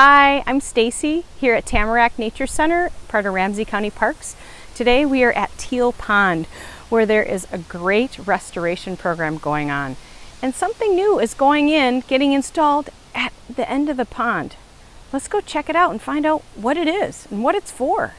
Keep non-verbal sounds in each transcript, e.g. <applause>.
Hi, I'm Stacy here at Tamarack Nature Center, part of Ramsey County Parks. Today we are at Teal Pond where there is a great restoration program going on. And something new is going in, getting installed at the end of the pond. Let's go check it out and find out what it is and what it's for.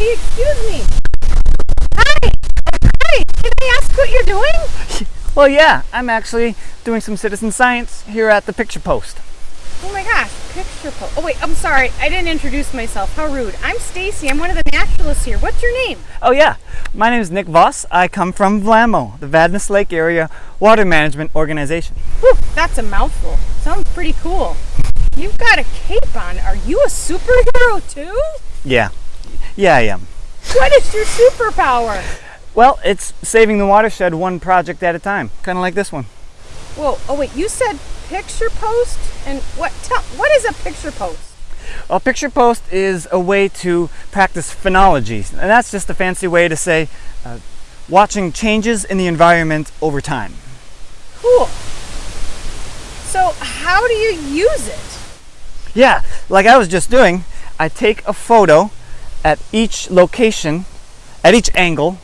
Hey, excuse me. Hi. Hi. Can I ask what you're doing? <laughs> Well, yeah, I'm actually doing some citizen science here at the picture post. Oh my gosh, picture post. Oh wait, I'm sorry. I didn't introduce myself. How rude. I'm Stacy. I'm one of the naturalists here. What's your name? Oh, yeah, my name is Nick Voss. I come from VLAWMO, the Vadnais Lake Area Water Management Organization. Whew, that's a mouthful. Sounds pretty cool. You've got a cape on. Are you a superhero too? Yeah, yeah, I am. What is your superpower? Well, it's saving the watershed one project at a time, kind of like this one. Whoa, oh wait, you said picture post? And what, tell, what is a picture post? Well, picture post is a way to practice phenology, and that's just a fancy way to say uh, watching changes in the environment over time. Cool. So how do you use it? Yeah, like I was just doing, I take a photo at each location, at each angle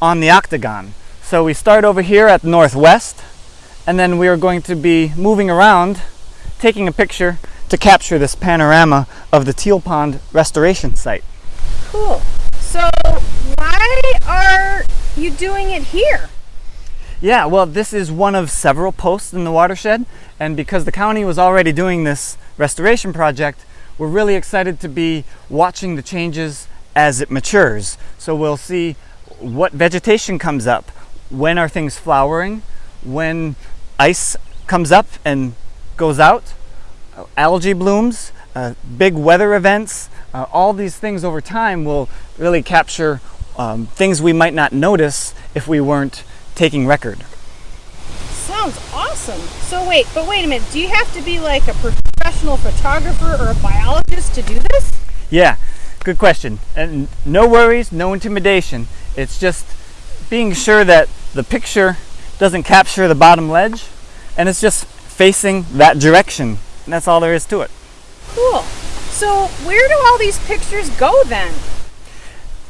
on the octagon. So we start over here at northwest, and then we are going to be moving around, taking a picture to capture this panorama of the Teal Pond restoration site. Cool. So why are you doing it here? Yeah, well, this is one of several posts in the watershed, and because the county was already doing this restoration project, we're really excited to be watching the changes as it matures. So we'll see what vegetation comes up, when are things flowering, when ice comes up and goes out, algae blooms, uh, big weather events, uh, all these things over time will really capture um, things we might not notice if we weren't taking record. Sounds awesome. So wait, but wait a minute. Do you have to be like a professional photographer or a biologist to do this? Yeah, good question. And no worries, no intimidation. It's just being sure that the picture doesn't capture the bottom ledge and it's just facing that direction. And that's all there is to it. Cool. So where do all these pictures go then?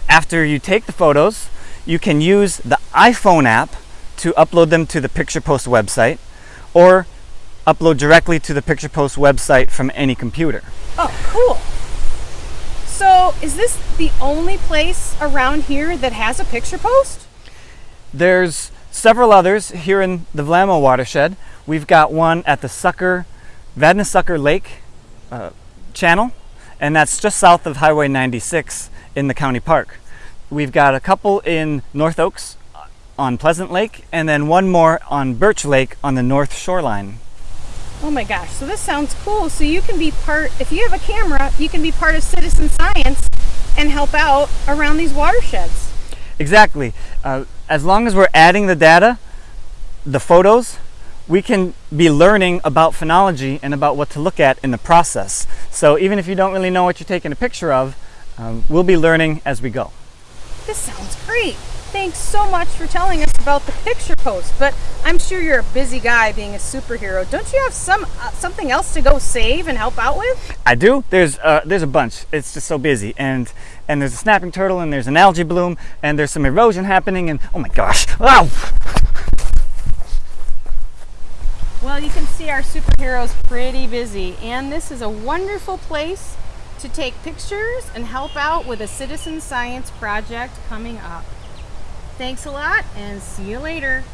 After you take the photos, you can use the iPhone app to upload them to the Picture Post website or upload directly to the Picture Post website from any computer. Oh, cool. So is this the only place around here that has a picture post? There's several others here in the VLAWMO watershed. We've got one at the Sucker, Vadnais Sucker Lake uh, channel, and that's just south of Highway 96 in the county park. We've got a couple in North Oaks on Pleasant Lake, and then one more on Birch Lake on the north shoreline. Oh my gosh, so this sounds cool. So you can be part, if you have a camera, you can be part of citizen science and help out around these watersheds. Exactly. Uh, as long as we're adding the data, the photos, we can be learning about phenology and about what to look at in the process. So even if you don't really know what you're taking a picture of, um, we'll be learning as we go. This sounds great. Thanks so much for telling us about the picture post, but I'm sure you're a busy guy being a superhero. Don't you have some uh, something else to go save and help out with? I do. There's uh, there's a bunch. It's just so busy, and and there's a snapping turtle, and there's an algae bloom, and there's some erosion happening, and oh my gosh! Wow! Well, you can see our superhero's pretty busy, and this is a wonderful place to take pictures and help out with a citizen science project coming up. Thanks a lot and see you later.